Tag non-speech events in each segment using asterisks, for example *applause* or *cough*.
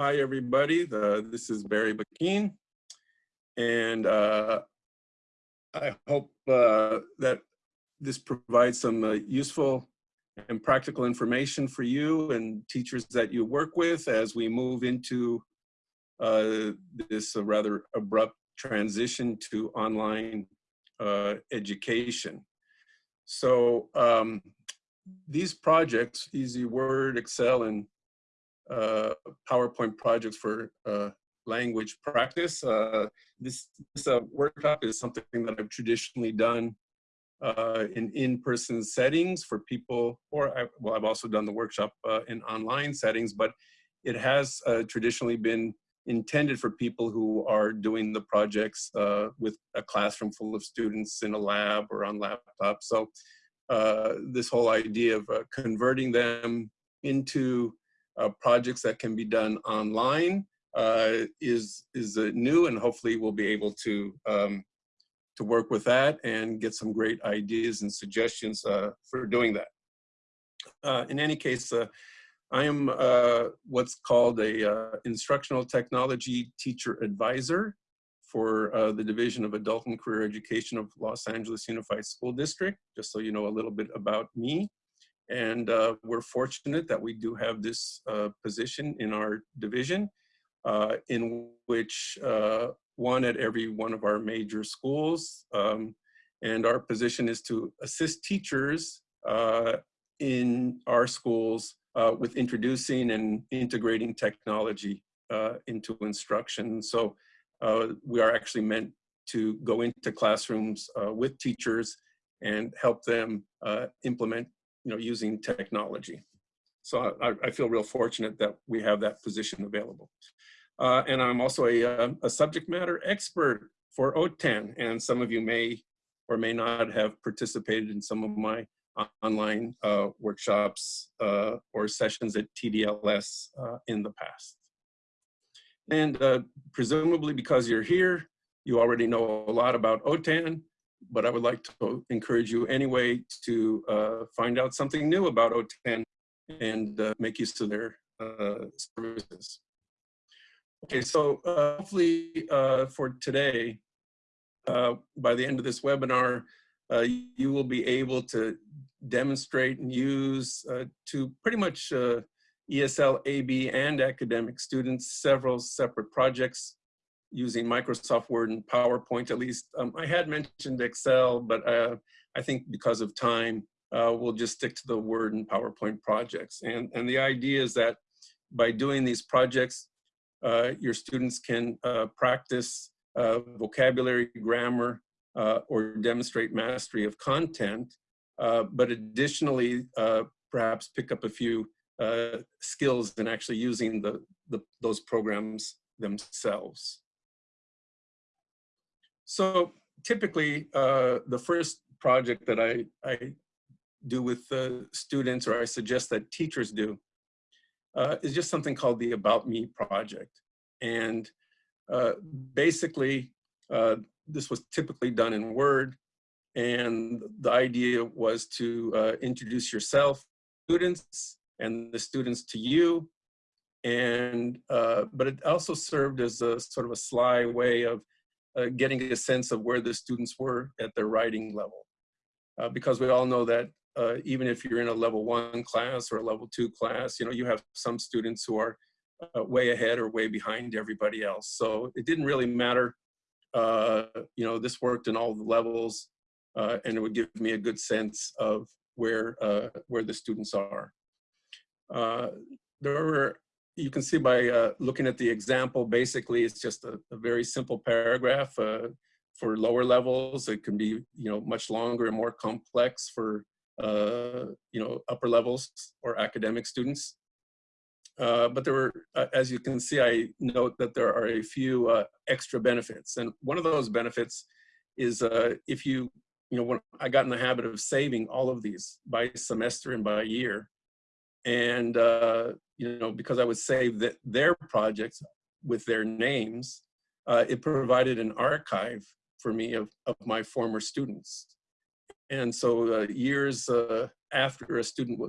hi, everybody. This is Barry Bakin. And uh, I hope uh, that this provides some uh, useful and practical information for you and teachers that you work with as we move into uh, this rather abrupt transition to online uh, education. So um, these projects, Easy Word, Excel, and uh, PowerPoint projects for uh, language practice. Uh, this, this uh, workshop is something that I've traditionally done uh, in in-person settings for people, or I, well, I've also done the workshop in online settings, but it has traditionally been intended for people who are doing the projects with a classroom full of students in a lab or on laptop. So this whole idea of converting them into projects that can be done online uh, is is uh, new, and hopefully we'll be able to um, to work with that and get some great ideas and suggestions uh, for doing that. Uh, in any case, uh, I am what's called a instructional technology teacher advisor for uh, the Division of Adult and Career Education of Los Angeles Unified School District, just so you know a little bit about me. And uh, we're fortunate that we do have this uh, position in our division uh, in which uh, one at every one of our major schools. Um, and our position is to assist teachers uh, in our schools uh, with introducing and integrating technology into instruction. So we are actually meant to go into classrooms with teachers and help them implement you know, using technology. So I, I, feel real fortunate that we have that position available. Uh, and I'm also a, uh, a, subject matter expert for OTAN, and some of you may or may not have participated in some of my online uh, workshops uh, or sessions at TDLS uh, in the past. And uh, presumably because you're here, you already know a lot about OTAN, but I would like to encourage you anyway to uh, find out something new about OTAN and uh, make use of their uh, services. Okay, so uh, hopefully uh, for today, uh, by the end of this webinar, you will be able to demonstrate and use to pretty much ESL, AB, and academic students several separate projects using Microsoft Word and PowerPoint at least. Um, I had mentioned Excel, but uh, I think because of time, uh, we'll just stick to the Word and PowerPoint projects. And, and the idea is that by doing these projects, uh, your students can uh, practice uh, vocabulary, grammar, uh, or demonstrate mastery of content, but additionally, perhaps pick up a few skills in actually using the, the, those programs themselves. So typically, uh, the first project that I, I do with uh, students, or I suggest that teachers do, uh, is just something called the About Me project. And uh, basically, uh, this was typically done in Word, and the idea was to uh, introduce yourself, students, and the students to you, and but it also served as a sort of a sly way of uh, getting a sense of where the students were at their writing level. Uh, because we all know that uh, even if you're in a level one class or a level two class, you know, you have some students who are uh, way ahead or way behind everybody else. So it didn't really matter. Uh, you know, this worked in all the levels uh, and it would give me a good sense of where, where the students are. there were you can see by uh, looking at the example, basically it's just a, a very simple paragraph. Uh, for lower levels, it can be you know much longer and more complex for uh, you know upper levels or academic students. Uh, but there were, uh, as you can see, I note that there are a few uh, extra benefits. And one of those benefits is if you, you know, when I got in the habit of saving all of these by semester and by year, and uh, you know because I would save that their projects with their names, uh, it provided an archive for me of, of my former students. And so uh, years uh, after a student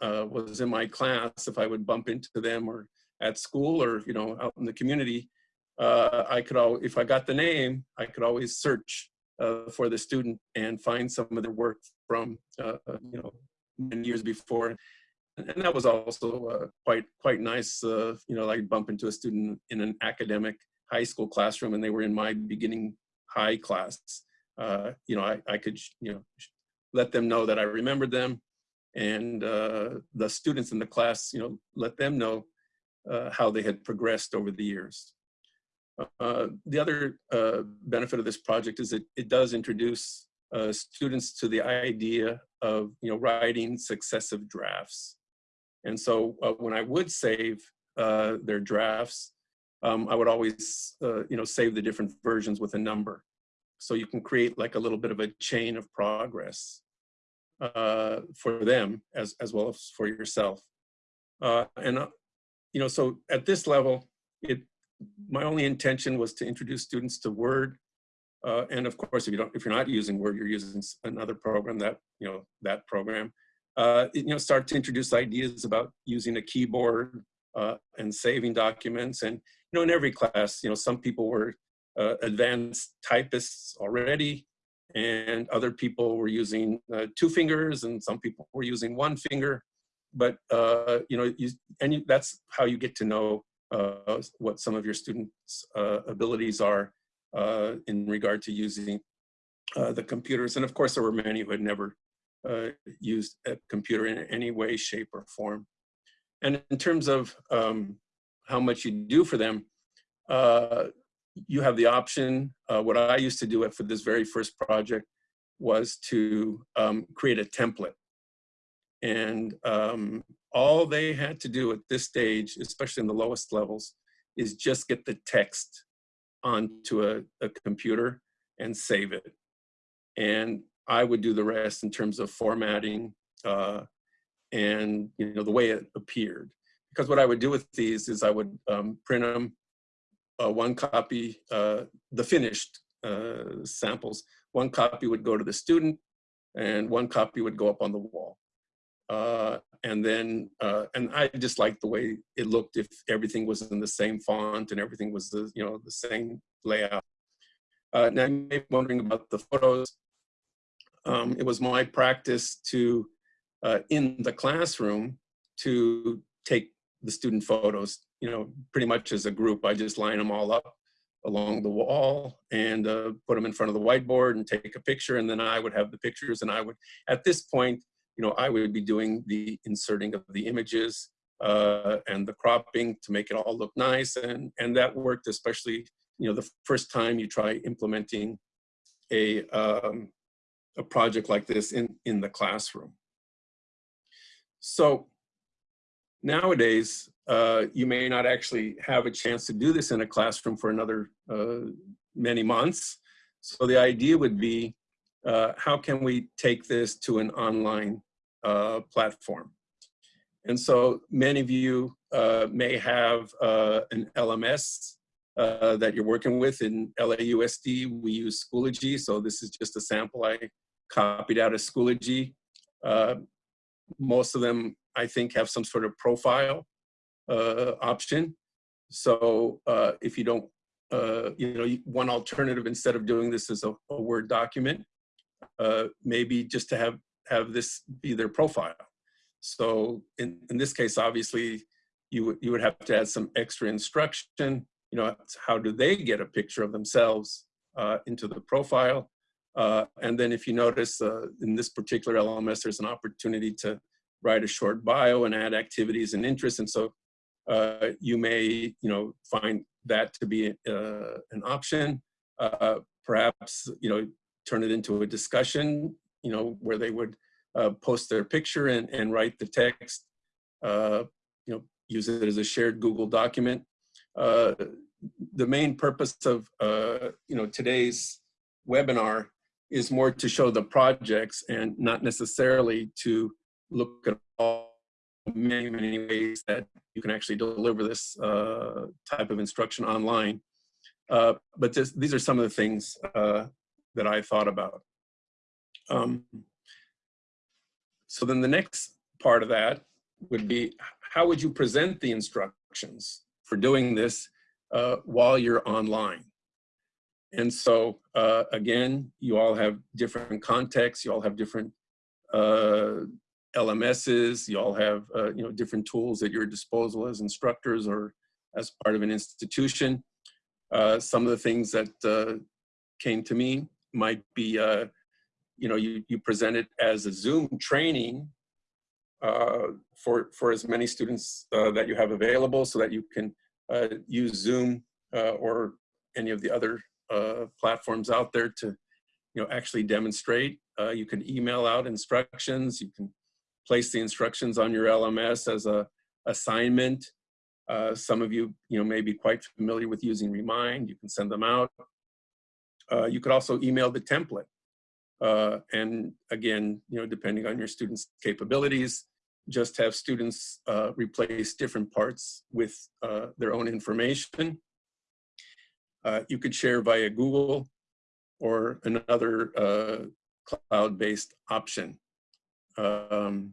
uh, was in my class, if I would bump into them or at school or, you know, out in the community, uh, I could all, if I got the name, I could always search uh, for the student and find some of their work from, you know, many years before. And that was also uh, quite quite nice. Uh, you know, I bump into a student in an academic high school classroom, and they were in my beginning high class. Uh, you know, I, I could you know let them know that I remembered them, and uh, the students in the class, you know, let them know uh, how they had progressed over the years. Uh, the other benefit of this project is that it does introduce students to the idea of you know writing successive drafts. And so uh, when I would save uh, their drafts, um, I would always, uh, you know, save the different versions with a number. So you can create like a little bit of a chain of progress uh, for them as, as well as for yourself. Uh, and, uh, you know, so at this level, it, my only intention was to introduce students to Word. and of course, if you don't, if you're not using Word, you're using another program that, you know, that program uh, you know, start to introduce ideas about using a keyboard uh, and saving documents. And, you know, in every class, you know, some people were uh, advanced typists already, and other people were using uh, two fingers, and some people were using one finger. But, uh, you know, you, and you, that's how you get to know uh, what some of your students' abilities are in regard to using the computers. And of course, there were many who had never uh, used a computer in any way, shape, or form. And in terms of um, how much you do for them, uh, you have the option. Uh, what I used to do for this very first project was to um, create a template. And um, all they had to do at this stage, especially in the lowest levels, is just get the text onto a, a computer and save it. And I would do the rest in terms of formatting uh, and you know the way it appeared. Because what I would do with these is I would um, print them, uh, one copy, uh, the finished uh, samples, one copy would go to the student and one copy would go up on the wall. Uh, and then, uh, and I just liked the way it looked if everything was in the same font and everything was the, you know, the same layout. now you may be wondering about the photos um, it was my practice to, uh, in the classroom, to take the student photos, you know, pretty much as a group. I just line them all up along the wall and uh, put them in front of the whiteboard and take a picture. And then I would have the pictures and I would, at this point, you know, I would be doing the inserting of the images uh, and the cropping to make it all look nice. And, and that worked especially, you know, the first time you try implementing a, um, a project like this in, in the classroom. So nowadays, uh, you may not actually have a chance to do this in a classroom for another uh, many months. So the idea would be, uh, how can we take this to an online uh, platform? And so many of you uh, may have uh, an LMS that you're working with in LAUSD. We use Schoology, so this is just a sample I copied out of Schoology. Uh, most of them, I think, have some sort of profile uh, option. So uh, if you don't, uh, you know, one alternative instead of doing this as a, a Word document, uh, maybe just to have, have this be their profile. So in, in this case, obviously, you would, you would have to add some extra instruction. You know, how do they get a picture of themselves uh, into the profile? Uh, and then if you notice uh, in this particular LMS, there's an opportunity to write a short bio and add activities and interests. And so uh, you may, you know, find that to be uh, an option. Uh, perhaps, you know, turn it into a discussion, you know, where they would uh, post their picture and, and write the text, you know, use it as a shared Google document. the main purpose of, you know, today's webinar is more to show the projects and not necessarily to look at all many, many ways that you can actually deliver this uh, type of instruction online. Uh, but just, these are some of the things uh, that I thought about. Um, so then the next part of that would be, how would you present the instructions for doing this uh, while you're online. And so, uh, again, you all have different contexts, you all have different uh, LMSs, you all have, uh, you know, different tools at your disposal as instructors or as part of an institution. Uh, some of the things that uh, came to me might be, uh, you know, you, you present it as a Zoom training for, for as many students that you have available so that you can use Zoom or any of the other uh, platforms out there to, you know, actually demonstrate. Uh, you can email out instructions. You can place the instructions on your LMS as a assignment. Uh, some of you, you know, may be quite familiar with using Remind. You can send them out. Uh, you could also email the template. Uh, and again, you know, depending on your students' capabilities, just have students uh, replace different parts with uh, their own information. Uh, you could share via Google or another uh, cloud-based option. Um,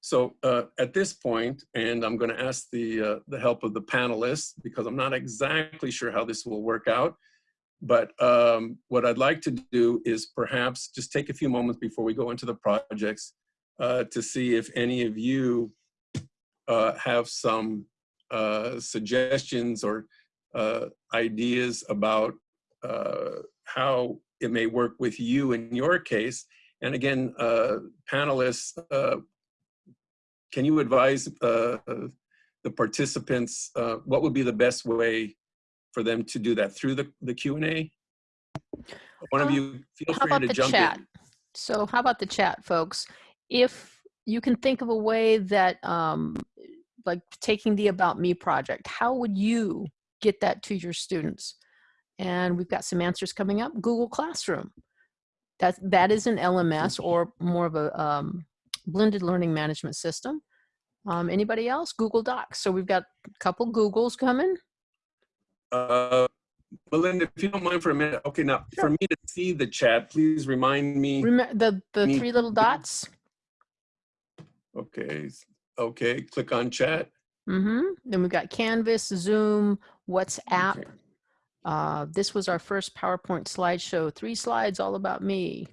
so uh, at this point, and I'm going to ask the, uh, the help of the panelists because I'm not exactly sure how this will work out. But um, what I'd like to do is perhaps just take a few moments before we go into the projects uh, to see if any of you uh, have some suggestions or uh, ideas about uh, how it may work with you in your case. And again, uh, panelists, can you advise the participants what would be the best way for them to do that through the, the Q&A? One of Um, you feel free to jump chat? in. So how about the chat, folks? If you can think of a way that, um, like taking the About Me project, how would you get that to your students? And we've got some answers coming up. Google Classroom. That, that is an LMS or more of a um, blended learning management system. Um, anybody else? Google Docs. So we've got a couple Googles coming. Uh, Melinda, if you don't mind for a minute, okay, now for me to see the chat, please remind me. Remember the, the Me- three little dots? Okay, okay, click on chat. Mm-hmm. Then we've got Canvas, Zoom, WhatsApp. Okay. Uh, this was our first PowerPoint slideshow. Three slides all about me.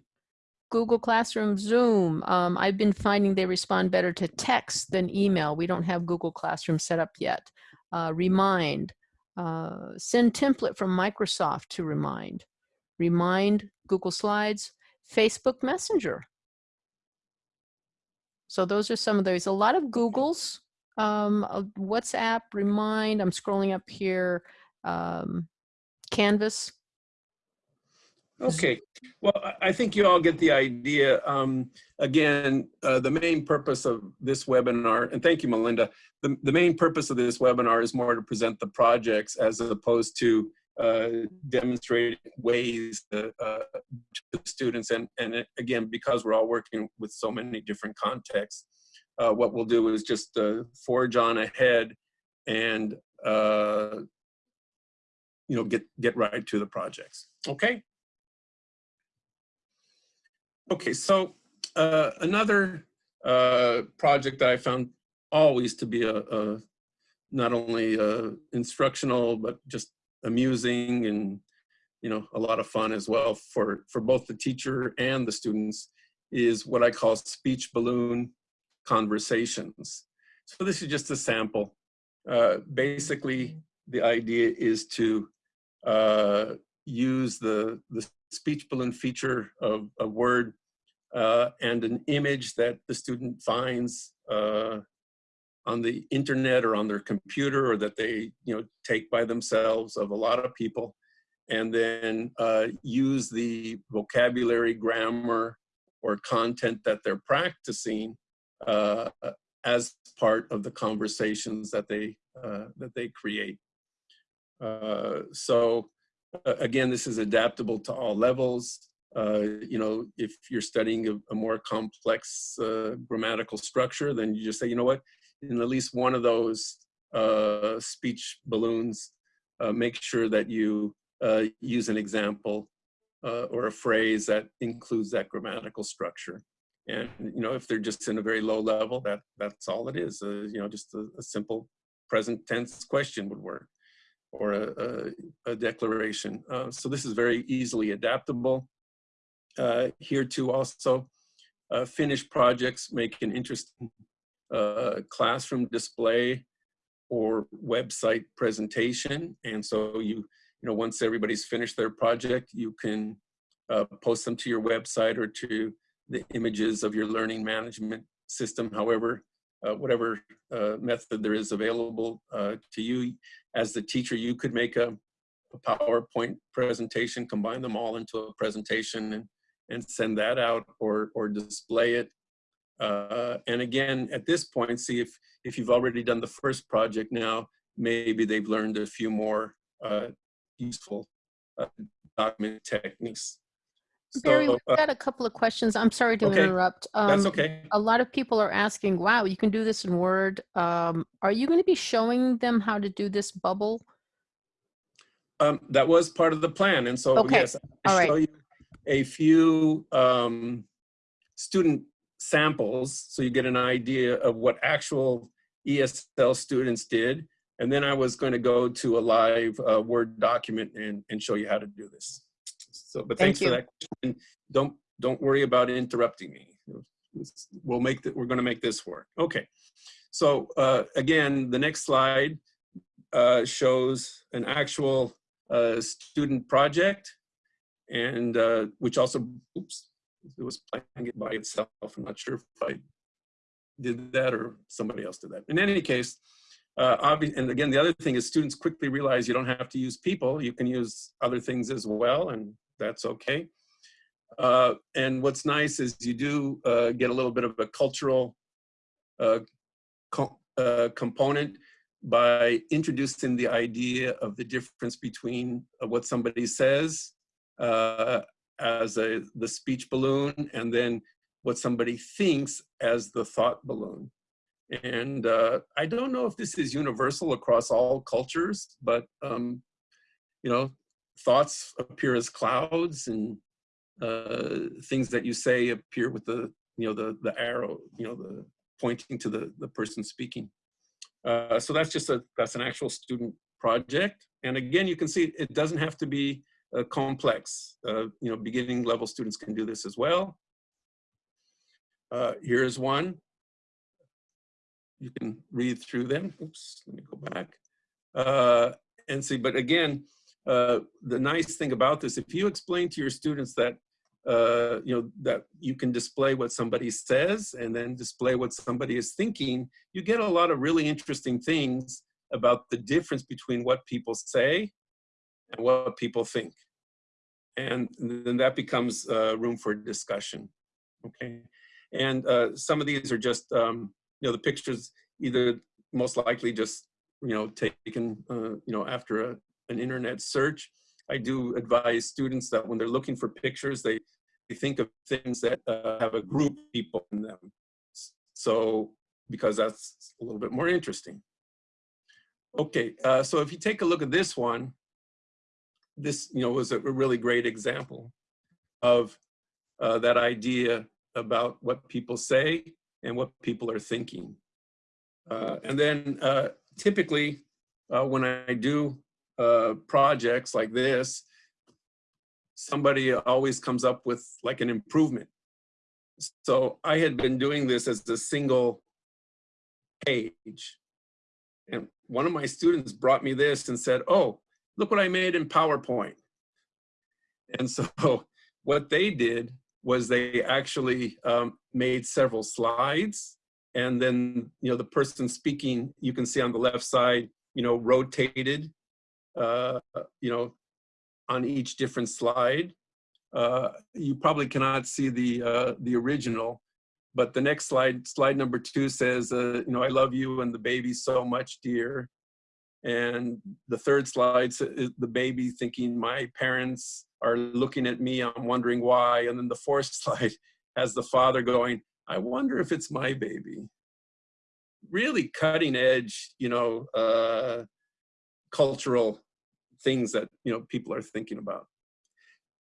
Google Classroom, Zoom. Um, I've been finding they respond better to text than email. We don't have Google Classroom set up yet. Uh, Remind. Uh, send template from Microsoft to Remind. Remind, Google Slides, Facebook Messenger. So those are some of those. A lot of Googles, um, uh, WhatsApp, Remind. I'm scrolling up here. Um, Canvas. Okay, well, I- think you all get the idea. Um, again, uh, the main purpose of this webinar, and thank you, Melinda. The, the main purpose of this webinar is more to present the projects as opposed to uh, demonstrate ways to, uh, to the students. And, and again, because we're all working with so many different contexts, uh, what we'll do is just uh, forge on ahead and uh, you know get get right to the projects. Okay. Okay, so uh, another uh, project that I found always to be a, a not only uh, instructional but just amusing and you know a lot of fun as well for for both the teacher and the students is what I call speech balloon conversations. So this is just a sample. Uh, basically, the idea is to uh, use the the speech balloon feature of a word uh, and an image that the student finds uh, on the internet or on their computer or that they you know take by themselves of a lot of people and then uh, use the vocabulary grammar or content that they're practicing uh, as part of the conversations that they uh, that they create uh, so uh, again, this is adaptable to all levels. Uh, you know, if you're studying a, a more complex uh, grammatical structure, then you just say, you know what, in at least one of those speech balloons, make sure that you use an example or a phrase that includes that grammatical structure. And you know, if they're just in a very low level, that that's all it is. Uh, you know, just a, a simple present tense question would work or a, a, a declaration. Uh, so this is very easily adaptable. Uh, here too also, uh, finished projects make an interesting uh, classroom display or website presentation. And so you, you know, once everybody's finished their project, you can uh, post them to your website or to the images of your learning management system, however, uh, whatever uh, method there is available uh, to you. As the teacher, you could make a, a, PowerPoint presentation, combine them all into a presentation and, and send that out or, or display it. Uh, and again, at this point, see if, if you've already done the first project now, maybe they've learned a few more uh, useful uh, document techniques. Barry, So, we've uh, got a couple of questions. I'm sorry to Okay, interrupt. that's Um, okay. A lot of people are asking, wow, you can do this in Word. Um, are you going to be showing them how to do this bubble? Um, that was part of the plan, and so Okay, yes, all I right. show you a few um, student samples, so you get an idea of what actual ESL students did, and then I was going to go to a live uh, Word document and and show you how to do this. So, but Thank thanks for that. question. Don't don't worry about interrupting me. We'll make that. We're going to make this work. Okay. So uh, again, the next slide uh, shows an actual uh, student project and uh, which also, oops, it was playing it by itself. I'm not sure if I did that or somebody else did that. In any case, uh, and again, the other thing is students quickly realize you don't have to use people. You can use other things as well, and that's okay. Uh, and what's nice is you do uh, get a little bit of a cultural uh, co- uh, component by introducing the idea of the difference between uh, what somebody says uh, as a, the speech balloon and then what somebody thinks as the thought balloon. And I don't know if this is universal across all cultures, but um, you know, thoughts appear as clouds and uh, things that you say appear with the, you know, the, the arrow, you know, the pointing to the, the person speaking. Uh, so that's just a, that's an actual student project. And again, you can see it doesn't have to be uh, complex. Uh, you know, beginning level students can do this as well. Uh, here's one. You can read through them. Oops, let me go back. Uh, and see, but again, uh, the nice thing about this, if you explain to your students that, uh, you know, that you can display what somebody says and then display what somebody is thinking, you get a lot of really interesting things about the difference between what people say and what people think. And then that becomes uh, room for discussion, okay? And uh, some of these are just, um, you know, the pictures either most likely just, you know, taken, uh, you know, after a, an internet search. I do advise students that when they're looking for pictures, they, they think of things that uh, have a group of people in them. So, because that's a little bit more interesting. Okay, uh, so if you take a look at this one, this, you know, was a really great example of uh, that idea about what people say and what people are thinking. Uh, and then uh, typically, uh, when I do uh, projects like this, somebody always comes up with like an improvement. So I had been doing this as a single page. And one of my students brought me this and said, oh, look what I made in PowerPoint. And so *laughs* what they did was they actually um, made several slides and then, you know, the person speaking, you can see on the left side, you know, rotated, uh, you know, on each different slide. Uh, you probably cannot see the, uh, the original, but the next slide, slide number two says, uh, you know, I love you and the baby so much, dear. And the third slide the baby thinking my parents are looking at me, I'm wondering why. And then the fourth *laughs* slide has the father going, I wonder if it's my baby. Really cutting edge, you know, uh, cultural things that, you know, people are thinking about.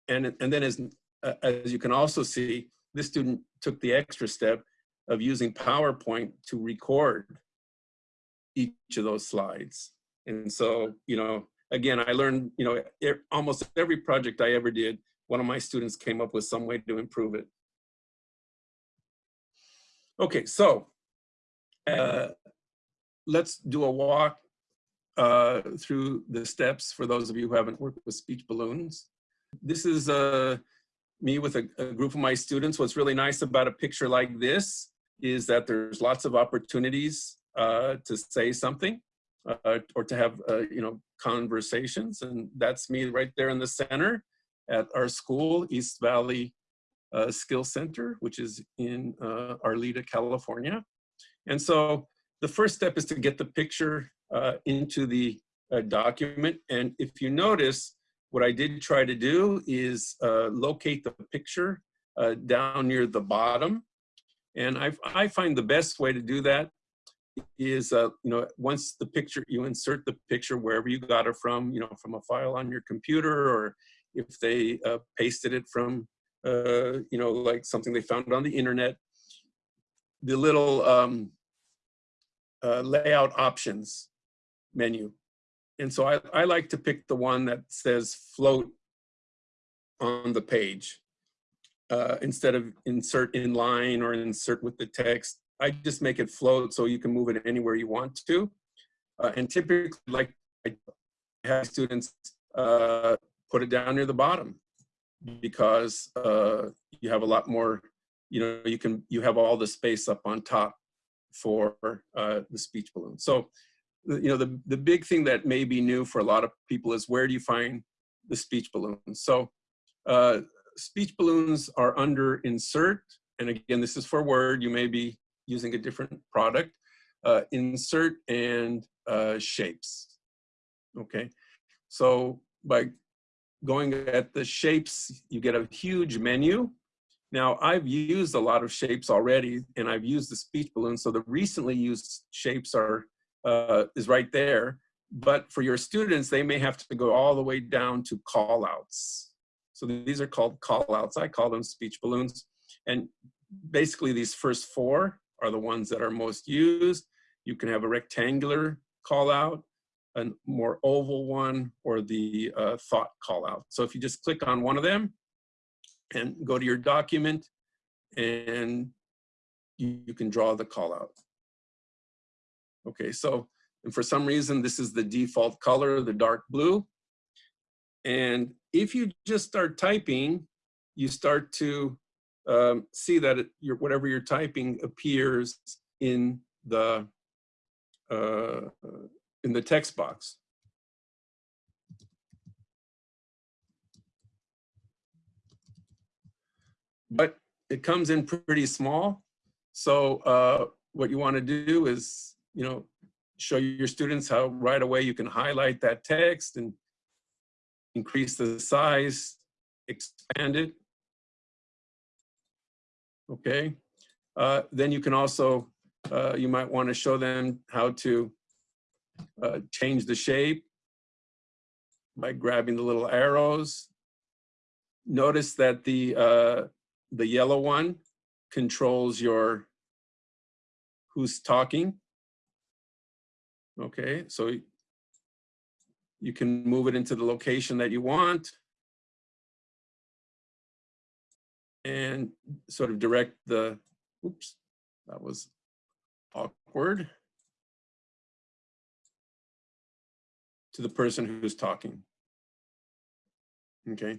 And, and then as, uh, as you can also see, this student took the extra step of using PowerPoint to record each of those slides. And so, you know, again, I learned, you know, e- almost every project I ever did, one of my students came up with some way to improve it. Okay, so uh, let's do a walk uh, through the steps for those of you who haven't worked with speech balloons. This is uh, me with a, a group of my students. What's really nice about a picture like this is that there's lots of opportunities uh, to say something uh, or to have, uh, you know, conversations. And that's me right there in the center at our school, East Valley uh, Skill Center, which is in uh, Arleta, California. And so the first step is to get the picture into the uh, document. And if you notice, what I did try to do is uh, locate the picture uh, down near the bottom. And I, I find the best way to do that is, uh, you know, once the picture, you insert the picture wherever you got it from, you know, from a file on your computer, or if they uh, pasted it from, uh, you know, like something they found on the internet, the little um, uh, layout options menu. And so I, I like to pick the one that says float on the page. Uh, instead of insert in line or insert with the text, I just make it float so you can move it anywhere you want to. Uh, and typically, like I have students uh, put it down near the bottom because uh, you have a lot more, you know, you can, you have all the space up on top for uh, the speech balloon. So, you know, the, the big thing that may be new for a lot of people is where do you find the speech balloons? So uh, speech balloons are under insert. And again, this is for Word. You may be using a different product. Uh, insert and uh, shapes. Okay. So by going at the shapes, you get a huge menu. Now I've used a lot of shapes already and I've used the speech balloon. So the recently used shapes are uh, is right there. But for your students, they may have to go all the way down to call outs. So these are called call outs. I call them speech balloons. And basically these first four are the ones that are most used. You can have a rectangular call out, a more oval one, or the uh, thought call out. So if you just click on one of them and go to your document and you, you can draw the call out. Okay, so and for some reason, this is the default color, the dark blue. And if you just start typing, you start to um, see that it, your, whatever you're typing appears in the uh, in the text box. But it comes in pretty small. So uh, what you want to do is, you know, show your students how right away you can highlight that text and increase the size, expand it. Okay. Uh, then you can also, uh, you might want to show them how to uh, change the shape by grabbing the little arrows. Notice that the, uh, the yellow one controls your who's talking. Okay, so you can move it into the location that you want and sort of direct the, oops, that was awkward, to the person who's talking. Okay,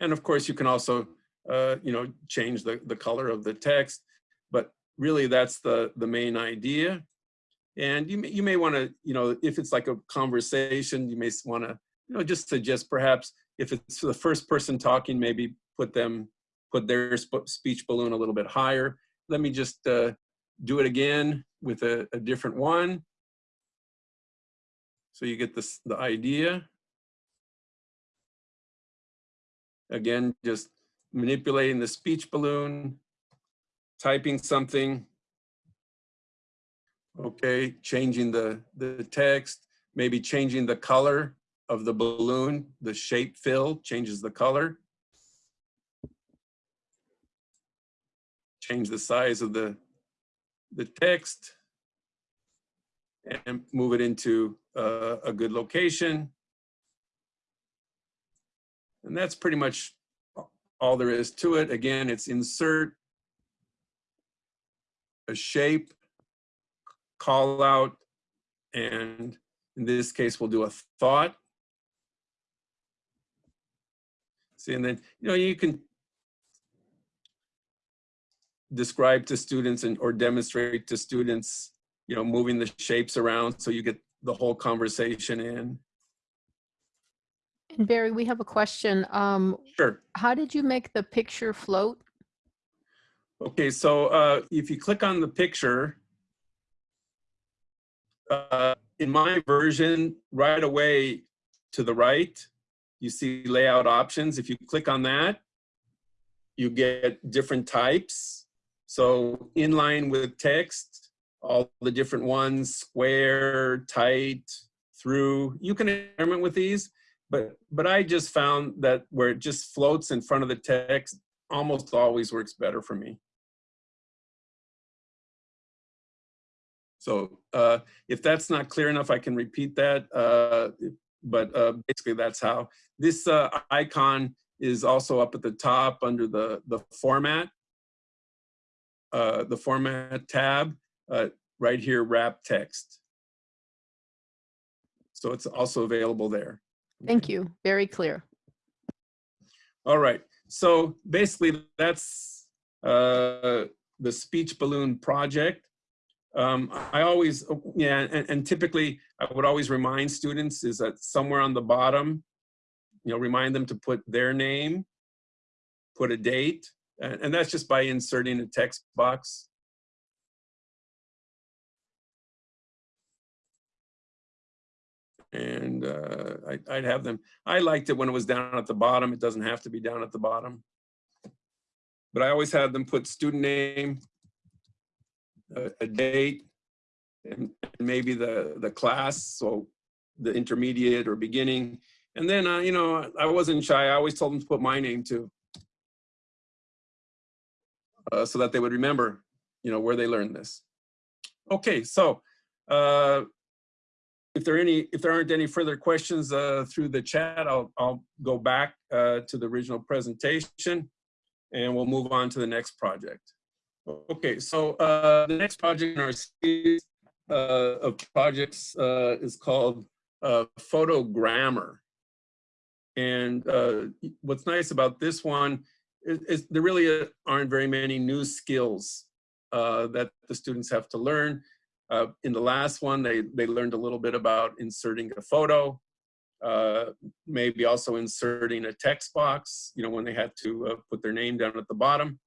and of course you can also, uh, you know, change the, the color of the text, but really that's the, the main idea. And you may, you may want to, you know, if it's like a conversation, you may want to, you know, just suggest perhaps if it's the first person talking, maybe put them, put their speech balloon a little bit higher. Let me just uh, do it again with a, a different one. So you get this, the idea. Again, just manipulating the speech balloon, typing something, okay, changing the, the text, maybe changing the color of the balloon, the shape fill changes the color. Change the size of the, the text. and move it into a good location. And that's pretty much all there is to it. Again, it's insert, a shape, call out, and in this case, we'll do a thought. See, and then, you know, you can describe to students and or demonstrate to students, you know, moving the shapes around so you get the whole conversation in. And Barry, we have a question. Um, Sure. how did you make the picture float? Okay, so uh, if you click on the picture, uh, in my version, right away to the right, you see layout options. If you click on that, you get different types. So inline with text, all the different ones, square, tight, through. You can experiment with these, but but I just found that where it just floats in front of the text almost always works better for me. So uh, if that's not clear enough, I can repeat that. Uh, but uh, basically, that's how. This uh, icon is also up at the top under the, the format, uh, the format tab, uh, right here, wrap text. So it's also available there. Thank you. Very clear. All right. So basically, that's uh, the speech balloon project. Um, I always, yeah, and, and, typically I would always remind students is that somewhere on the bottom, you know, remind them to put their name, put a date, and, and that's just by inserting a text box. And uh, I, I'd have them, I liked it when it was down at the bottom. It doesn't have to be down at the bottom. But I always had them put student name, a, a date, and maybe the, the class, so the intermediate or beginning. And then, uh, you know, I wasn't shy. I always told them to put my name too. Uh, so that they would remember, you know, where they learned this. Okay, so uh, if there any, if there aren't any further questions uh, through the chat, I'll, I'll go back uh, to the original presentation and we'll move on to the next project. Okay, so uh, the next project in our series uh, of projects uh, is called uh, Photogrammar. And uh, what's nice about this one is, is, there really aren't very many new skills uh, that the students have to learn. in the last one, they, they learned a little bit about inserting a photo, maybe also inserting a text box, you know, when they had to put their name down at the bottom.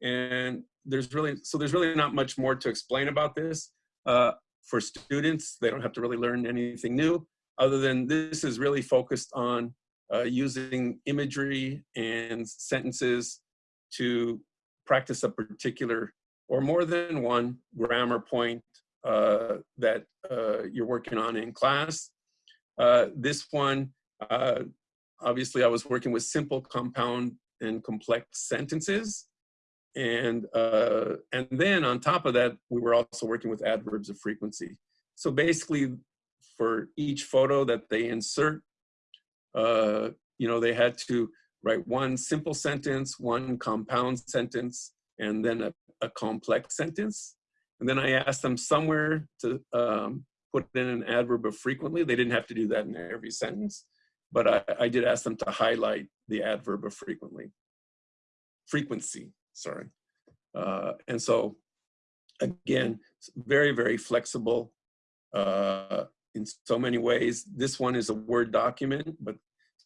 And there's really, so there's really not much more to explain about this. Uh, for students, they don't have to really learn anything new, other than this is really focused on uh, using imagery and sentences to practice a particular or more than one grammar point uh, that uh, you're working on in class. Uh, this one, uh, obviously I was working with simple, compound, and complex sentences. And, uh, and then on top of that, we were also working with adverbs of frequency. So basically for each photo that they insert, uh, you know, they had to write one simple sentence, one compound sentence, and then a, a complex sentence. And then I asked them somewhere to um, put in an adverb of frequently. They didn't have to do that in every sentence, but I, I did ask them to highlight the adverb of frequently, frequency sorry. Uh, and so again, very, very flexible uh, in so many ways. This one is a Word document, but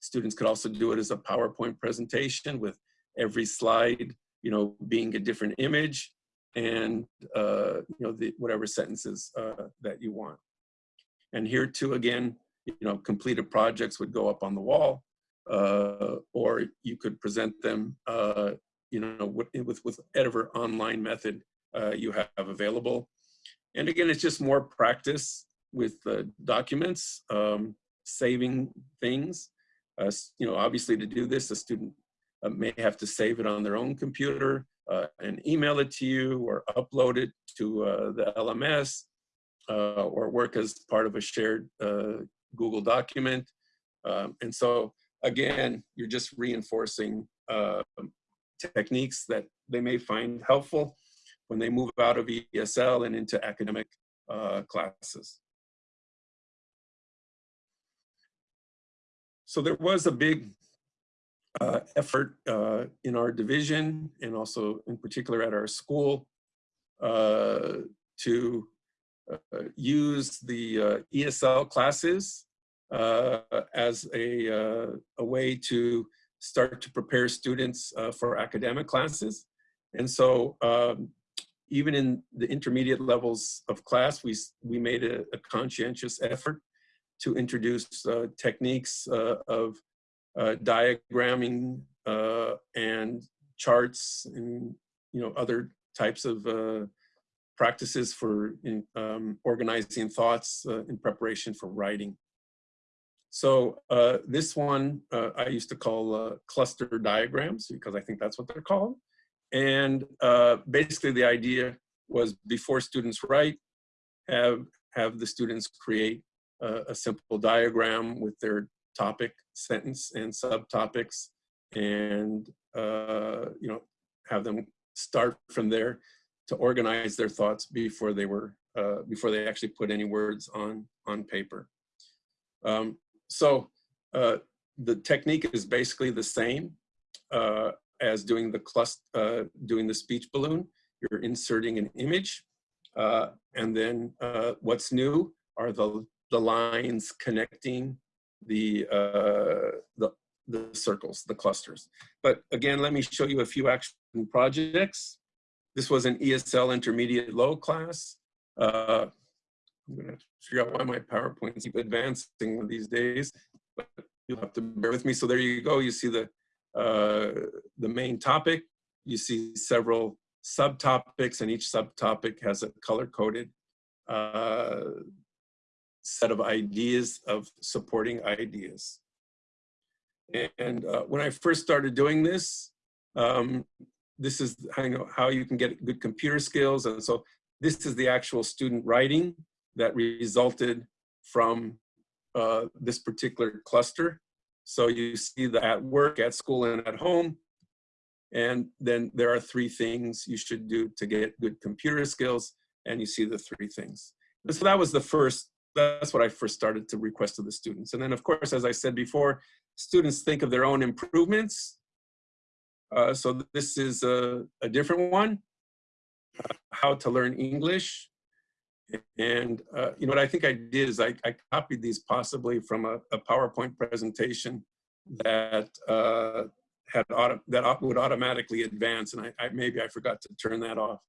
students could also do it as a PowerPoint presentation with every slide, you know, being a different image and, uh, you know, the, whatever sentences uh, that you want. And here too, again, you know, completed projects would go up on the wall uh, or you could present them uh, you know, with, with, whatever online method uh, you have available. And again, it's just more practice with uh, documents, um, saving things. Uh, you know, obviously to do this, a student uh, may have to save it on their own computer uh, and email it to you or upload it to uh, the LMS. or work as part of a shared Google document. Um, and so again, you're just reinforcing uh, techniques that they may find helpful when they move out of ESL and into academic uh, classes. So there was a big uh, effort uh, in our division and also in particular at our school uh, to uh, use the uh, ESL classes uh, as a, a way to start to prepare students for academic classes. And so um, even in the intermediate levels of class, we, we made a, a conscientious effort to introduce uh, techniques uh, of uh, diagramming and charts and you know other types of practices for in, um, organizing thoughts in preparation for writing. So uh, this one uh, I used to call uh, cluster diagrams because I think that's what they're called. And basically the idea was before students write, have, have the students create a, a simple diagram with their topic, sentence, and subtopics, and uh, you know have them start from there to organize their thoughts before they were uh, before they actually put any words on on paper. Um, so uh, the technique is basically the same uh, as doing the cluster, uh, doing the speech balloon. You're inserting an image, uh, and then what's new are the the lines connecting the, uh, the, the circles, the clusters. But again, let me show you a few action projects. This was an ESL intermediate low class. I'm gonna figure out why my PowerPoints keep advancing these days, but you'll have to bear with me. So there you go. You see the, uh, the main topic. You see several subtopics and each subtopic has a color coded uh, set of ideas of supporting ideas. And uh, when I first started doing this, um, this is how you, know, how you can get good computer skills. And so this is the actual student writing that resulted from uh, this particular cluster. So you see that at work, at school, and at home. And then there are three things you should do to get good computer skills. And you see the three things. so that was the first that's what I first started to request of the students. And then of course, as I said before, students think of their own improvements. Uh, so this is a, a different one, uh, how to learn English. And uh, you know what I think I did is I, I copied these possibly from a, a PowerPoint presentation that uh, had auto, that would automatically advance, and I, I, maybe I forgot to turn that off.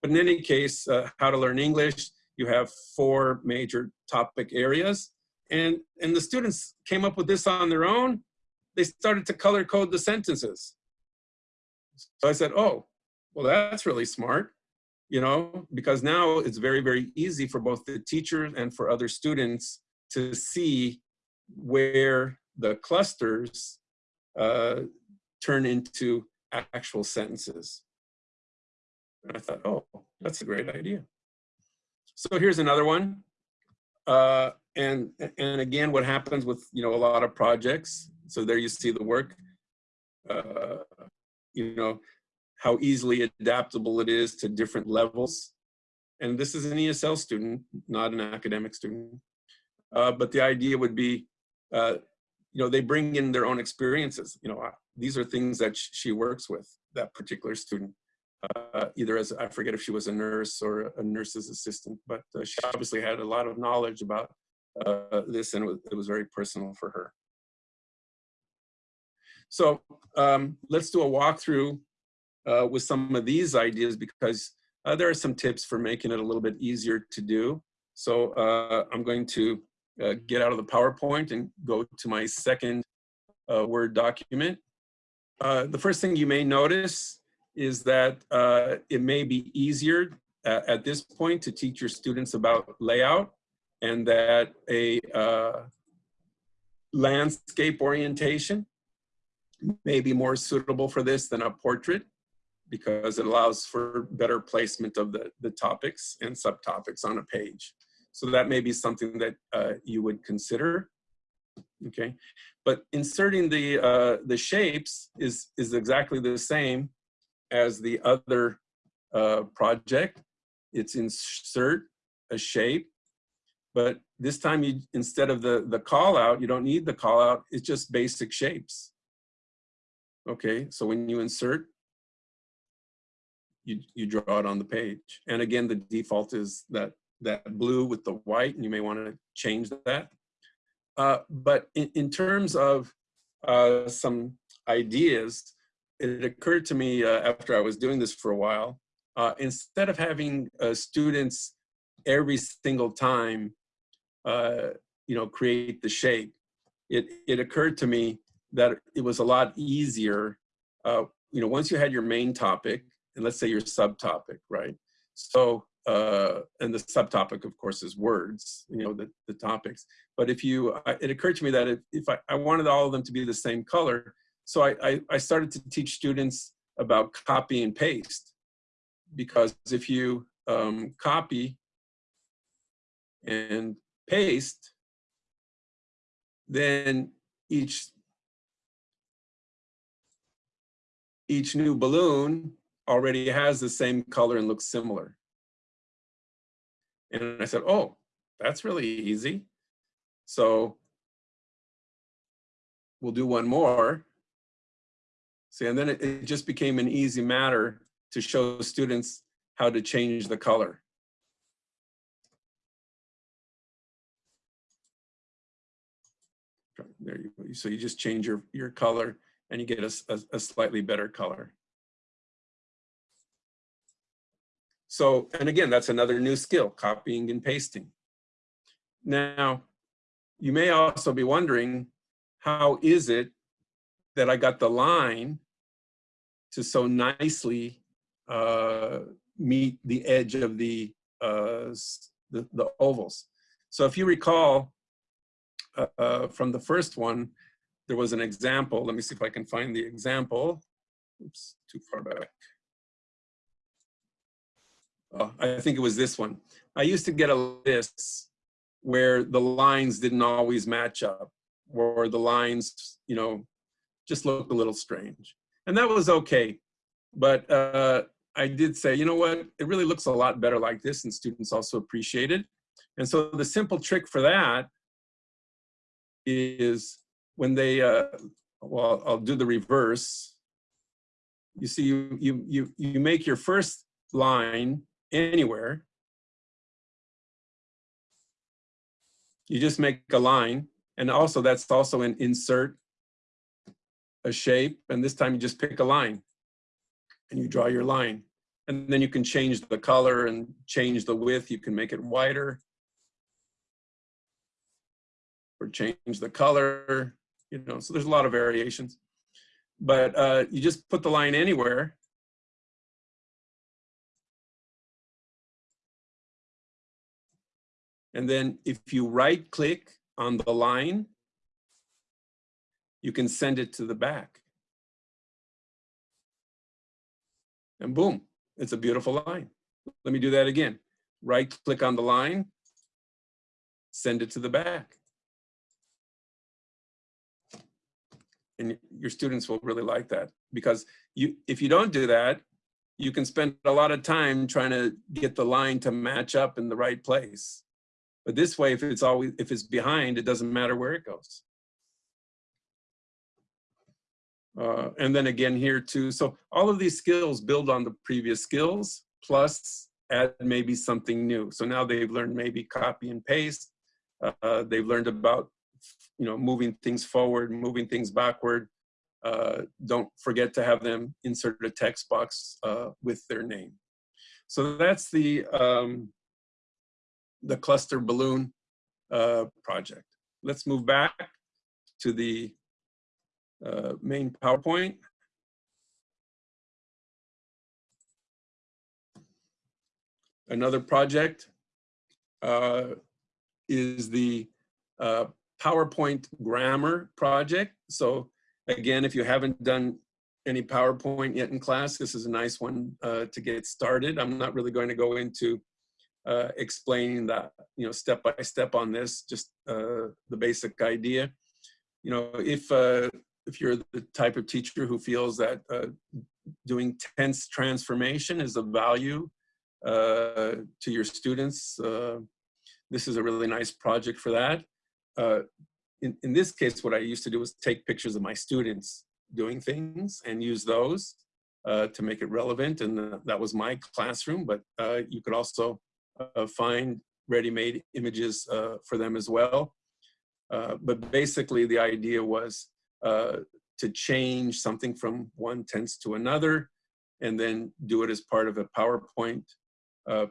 But in any case, uh, how to learn English, you have four major topic areas. And, and the students came up with this on their own. They started to color code the sentences. So I said, oh, well, that's really smart, you know, because now it's very, very easy for both the teachers and for other students to see where the clusters uh, turn into actual sentences. And I thought, oh, that's a great idea. So here's another one. Uh, and, and again, what happens with, you know, a lot of projects. So there you see the work, uh, you know, how easily adaptable it is to different levels. And this is an ESL student, not an academic student. Uh, but the idea would be, uh, you know, they bring in their own experiences. You know, uh, these are things that she works with, that particular student uh, either as, I forget if she was a nurse or a nurse's assistant, but uh, she obviously had a lot of knowledge about uh, this and it was, it was, very personal for her. So um, let's do a walkthrough uh, with some of these ideas because uh, there are some tips for making it a little bit easier to do. So uh, I'm going to get out of the PowerPoint and go to my second Word document. the first thing you may notice is that uh, it may be easier at, this point to teach your students about layout and that a uh, landscape orientation may be more suitable for this than a portrait because it allows for better placement of the, the topics and subtopics on a page. So that may be something that uh, you would consider. Okay, but inserting the uh, the shapes is is exactly the same as the other uh, project. It's insert a shape, but this time you instead of the the call out, you don't need the call out. It's just basic shapes. Okay, so when you insert, you you draw it on the page, and again the default is that that blue with the white, and you may want to change that. Uh, but in, in, terms of uh, some ideas, it occurred to me uh, after I was doing this for a while, uh, instead of having uh, students every single time, uh, you know, create the shape, it, it occurred to me that it was a lot easier, you know, once you had your main topic, and let's say your subtopic, right? So uh, and the subtopic, of course, is words, you know, the, the topics. But if you, I, it occurred to me that if, if I, I wanted all of them to be the same color, so I, I, I started to teach students about copy and paste. Because if you um, copy and paste, then each each new balloon already has the same color and looks similar. And I said, oh, that's really easy. So we'll do one more. See, and then it, it just became an easy matter to show students how to change the color. There you go. So you just change your, your color and you get a, a, a slightly better color. So, and again, that's another new skill, copying and pasting. Now, you may also be wondering, how is it that I got the line to so nicely uh, meet the edge of the, uh, the, the, ovals? So if you recall uh, from the first one, there was an example. Let me see if I can find the example. Oops, too far back oh, I think it was this one. I used to get a list where the lines didn't always match up, or the lines, you know, just looked a little strange. And that was okay. But uh, I did say, you know what, it really looks a lot better like this, and students also appreciate it. And so the simple trick for that is when they, uh, well, I'll do the reverse. You see, you, you, you, you make your first line anywhere. You just make a line. And also that's also an insert a shape. And this time you just pick a line and you draw your line. And then you can change the color and change the width. You can make it wider or change the color, you know, so there's a lot of variations. But uh, you just put the line anywhere And then if you right click on the line, you can send it to the back. And boom, it's a beautiful line. Let me do that again. Right click on the line, send it to the back. And your students will really like that because you, if you don't do that, you can spend a lot of time trying to get the line to match up in the right place. But this way, if it's always if it's behind, it doesn't matter where it goes. Uh, and then again here too. So all of these skills build on the previous skills, plus add maybe something new. So now they've learned maybe copy and paste. Uh, they've learned about, you know, moving things forward, moving things backward. Uh, don't forget to have them insert a text box uh, with their name. So that's the um, the cluster balloon uh, project. Let's move back to the uh, main PowerPoint. Another project uh, is the uh, PowerPoint grammar project. So again, if you haven't done any PowerPoint yet in class, this is a nice one uh, to get started. I'm not really going to go into uh, explaining that, you know, step by step on this, just uh, the basic idea. You know, if uh, if you're the type of teacher who feels that uh, doing tense transformation is of value uh, to your students, this is a really nice project for that. In, in this case, what I used to do was take pictures of my students doing things and use those uh, to make it relevant. And that was my classroom, but uh, you could also find ready-made images uh, for them as well. Uh, but basically the idea was to change something from one tense to another and then do it as part of a PowerPoint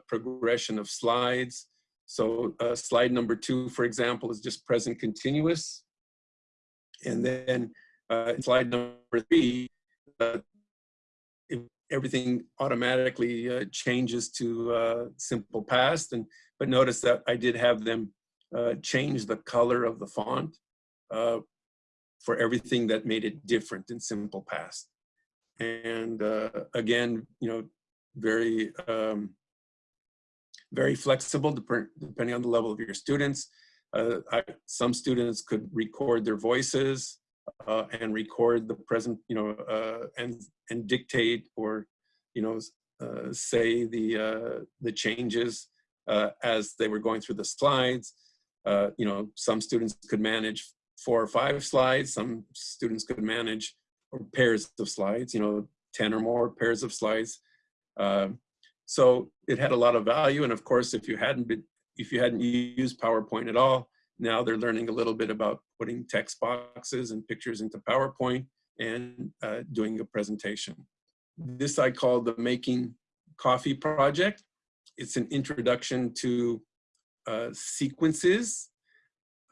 progression of slides. So slide number two, for example, is just present continuous. And then uh, slide number three, uh, everything automatically uh, changes to uh, simple past. And but notice that I did have them uh, change the color of the font uh, for everything that made it different in simple past. And again, you know, very um, very flexible depending on the level of your students. I, some students could record their voices uh, and record the present, you know, uh, and and dictate or, you know, uh, say the uh, the changes uh, as they were going through the slides. Uh, you know, some students could manage four or five slides. Some students could manage pairs of slides. You know, ten or more pairs of slides. So it had a lot of value. And of course, if you hadn't been, if you hadn't used PowerPoint at all, now they're learning a little bit about putting text boxes and pictures into PowerPoint and uh, doing a presentation. This I call the Making Coffee Project. It's an introduction to uh, sequences.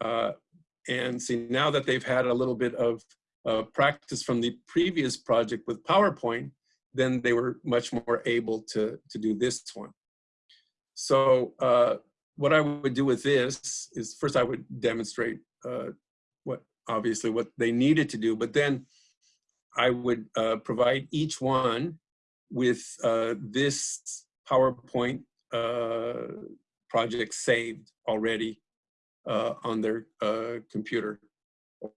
Uh, and see, now that they've had a little bit of uh, practice from the previous project with PowerPoint, then they were much more able to, to do this one. So uh, what I would do with this is first I would demonstrate uh, what obviously what they needed to do, but then I would uh, provide each one with uh, this PowerPoint uh, project saved already uh, on their uh, computer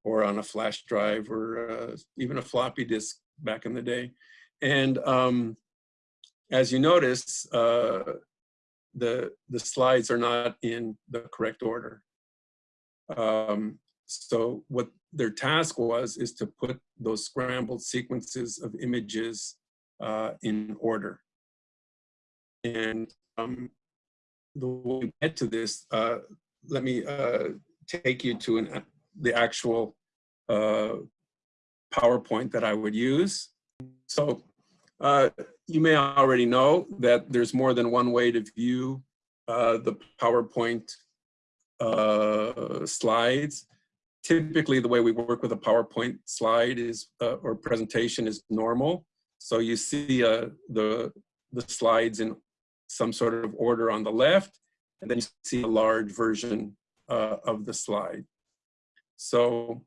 or on a flash drive or even a floppy disk back in the day. And um, as you notice, the, the slides are not in the correct order. Um, so what their task was is to put those scrambled sequences of images uh, in order. And um, the way we get to this, uh, let me uh, take you to an, the actual uh, PowerPoint that I would use. So uh, you may already know that there's more than one way to view uh, the PowerPoint uh, slides. Typically, the way we work with a PowerPoint slide is, uh, or presentation is normal. So you see uh, the, the slides in some sort of order on the left, and then you see a large version uh, of the slide. So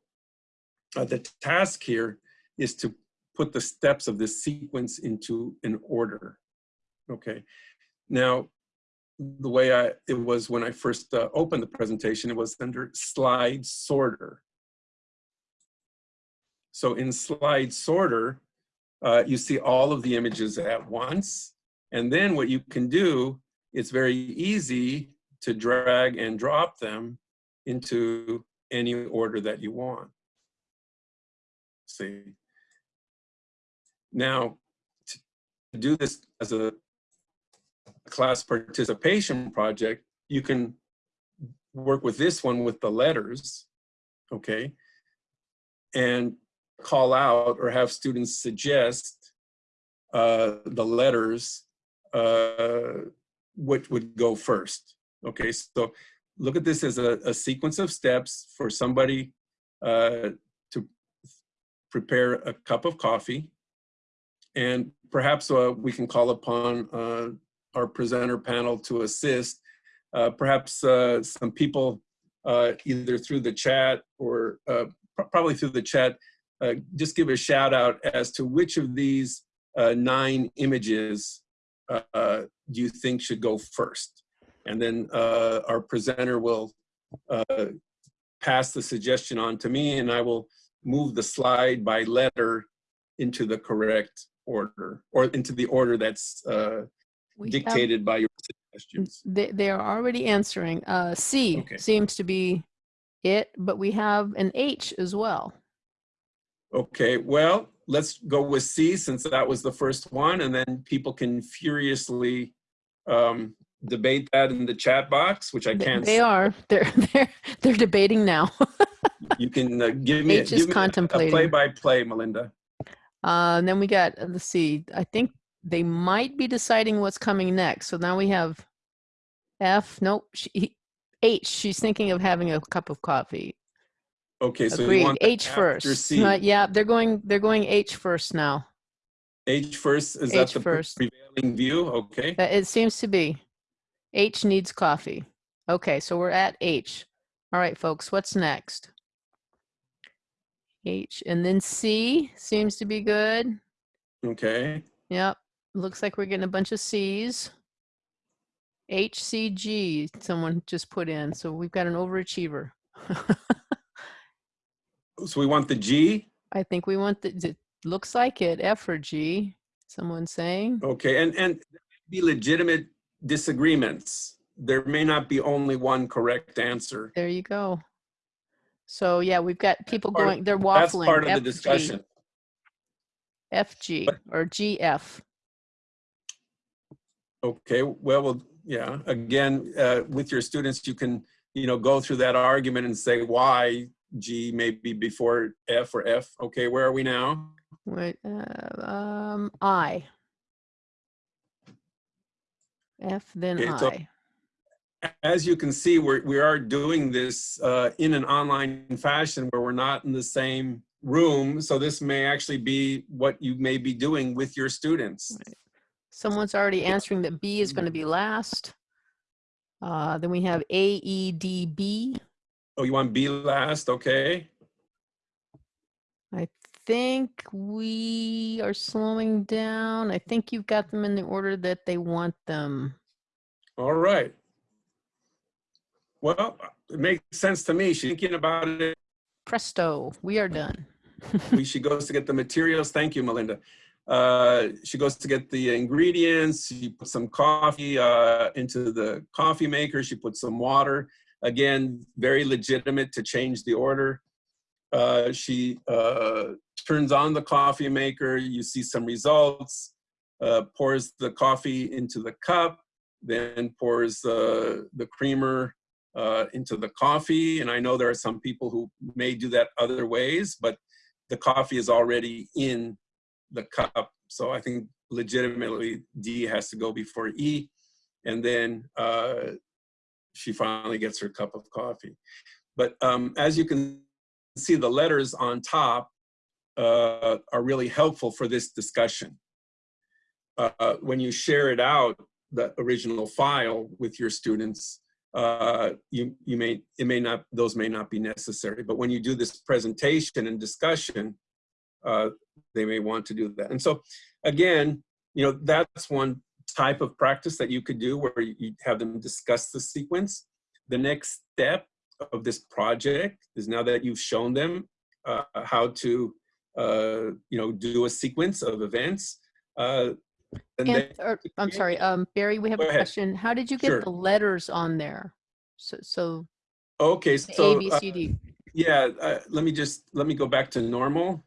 the task here is to put the steps of this sequence into an order. Okay. Now, the way I, it was when I first uh, opened the presentation, it was under slide sorter. So in slide sorter, uh, you see all of the images at once. And then what you can do, it's very easy to drag and drop them into any order that you want. See, now, to do this as a class participation project, you can work with this one with the letters, okay, and call out or have students suggest uh, the letters uh, which would go first. Okay, so look at this as a, a sequence of steps for somebody uh, to prepare a cup of coffee and perhaps uh, we can call upon uh, our presenter panel to assist. Uh, perhaps uh, some people uh, either through the chat or uh, probably through the chat, just give a shout out as to which of these nine images you think should go first? And then our presenter will pass the suggestion on to me and I will move the slide by letter into the correct order or into the order that's uh, We have- dictated by your suggestions. They, they are already answering. Uh, C Okay. seems to be it, but we have an H as well. Okay, well, let's go with C since that was the first one and then people can furiously um, debate that in the chat box, which I can't. They are. *laughs* They're they're they're debating now. You can uh, give *laughs* me, a- H is give me a- a contemplating. play-by-play, Melinda. Uh, and then we got, let's see, I think they might be deciding what's coming next. So now we have F, nope, she, H, she's thinking of having a cup of coffee. Okay, so you Agreed, want that H first. Uh, yeah, they're going, they're going H first now. H first, is H that the first. prevailing view? Okay, It seems to be. H needs coffee. Okay, so we're at H. All right, folks, what's next? H, and then C seems to be good. okay. Yep. Looks like we're getting a bunch of C's. HCG, someone just put in. So we've got an overachiever. *laughs* So we want the G, I think we want the, it looks like it, F or G, someone saying. okay, and, and be legitimate disagreements. There may not be only one correct answer. There you go. So yeah, we've got people part going, they're waffling. That's part of the FG, discussion. FG or GF. Okay, well, well, yeah, again, uh, with your students, you can, you know, go through that argument and say why G maybe before F or F. Okay, where are we now? Wait, uh, um, I. F, then Okay, so- I. As you can see, we're, we are doing this uh, in an online fashion where we're not in the same room. So this may actually be what you may be doing with your students. Someone's already answering that B is going to be last. Uh, then we have AEDB. Oh, you want B last? Okay. I think we are slowing down. I think you've got them in the order that they want them. All right. Well, it makes sense to me. She's thinking about it. Presto, we are done. she goes to get the materials. Thank you, Melinda. Uh, she goes to get the ingredients. She puts some coffee uh, into the coffee maker. She puts some water. Again, very legitimate to change the order. Uh, she uh, turns on the coffee maker. You see some results. Uh, pours the coffee into the cup. Then pours uh, the creamer uh, into the coffee. And I know there are some people who may do that other ways, but the coffee is already in the cup. So I think legitimately D has to go before E. And then uh, she finally gets her cup of coffee. But um, as you can see, the letters on top uh, are really helpful for this discussion. Uh, when you share it out, the original file with your students, uh, you, you may, it may not, those may not be necessary. But when you do this presentation and discussion, uh, they may want to do that. And so again, you know, that's one type of practice that you could do where you have them discuss the sequence. The next step of this project is now that you've shown them uh, how to, uh, you know, do a sequence of events. Uh, and And, they, or, I'm sorry, um, Barry, we have a question. How did you get Sure. the letters on there? So, so okay, so A, B, uh, Yeah, uh, let me just, let me go back to normal.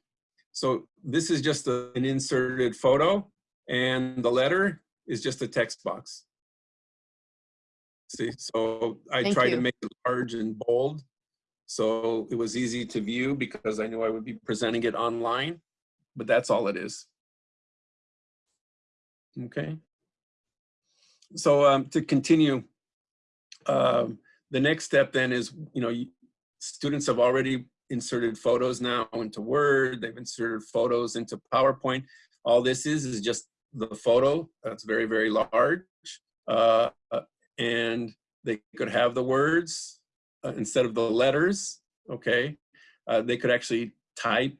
So this is just a- an inserted photo and the letter is just a text box. See, so I Thank tried to make it large and bold. So it was easy to view because I knew I would be presenting it online, but that's all it is. Okay. So um, to continue, um, the next step then is, you know, students have already inserted photos now into Word, they've inserted photos into PowerPoint. All this is, is just the photo that's very, very large. Uh, uh, and they could have the words uh, instead of the letters, okay? Uh, they could actually type,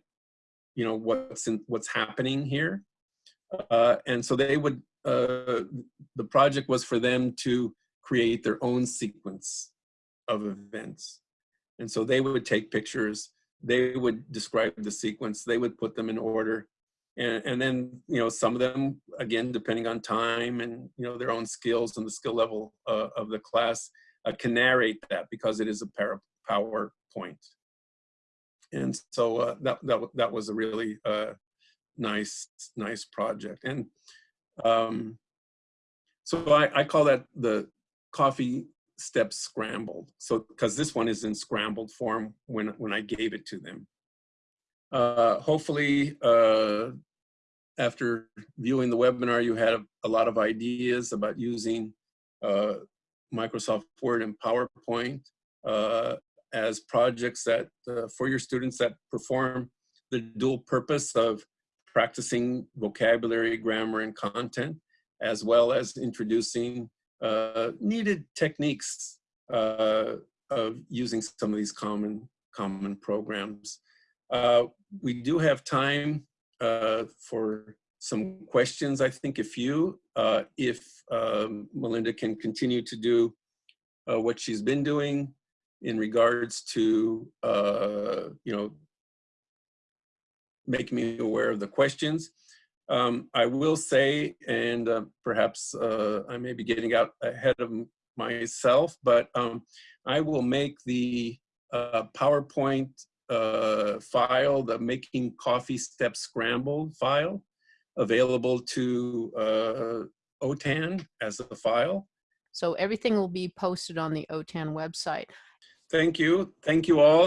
you know, what's in, what's happening here. Uh, and so they would, uh, the project was for them to create their own sequence of events. And so they would take pictures, they would describe the sequence, they would put them in order. And, and then, you know, some of them, again, depending on time and, you know, their own skills and the skill level uh, of the class, uh, can narrate that because it is a PowerPoint. And so uh, that, that, that was a really uh, nice, nice project. And um, so I, I call that the coffee steps scrambled. So, because this one is in scrambled form when, when I gave it to them. Uh, hopefully, uh, after viewing the webinar, you had a, lot of ideas about using uh, Microsoft Word and PowerPoint uh, as projects that uh, for your students that perform the dual purpose of practicing vocabulary, grammar, and content, as well as introducing uh, needed techniques uh, of using some of these common common programs. Uh, we do have time uh, for some questions, I think a few, uh, if um, Melinda can continue to do uh, what she's been doing in regards to, you know, making me aware of the questions. Um, I will say, and uh, perhaps uh, I may be getting out ahead of myself, but um, I will make the uh, PowerPoint uh, file, the Making Coffee Step Scramble file, available to uh, OTAN as a file. So everything will be posted on the OTAN website. Thank you. Thank you all.